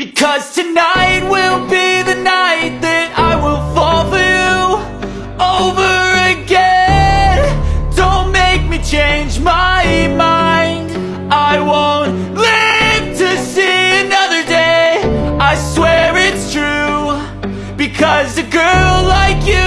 Because tonight will be the night that I will fall for you over again. Don't make me change my mind. I won't live to see another day. I swear it's true. Because a girl like you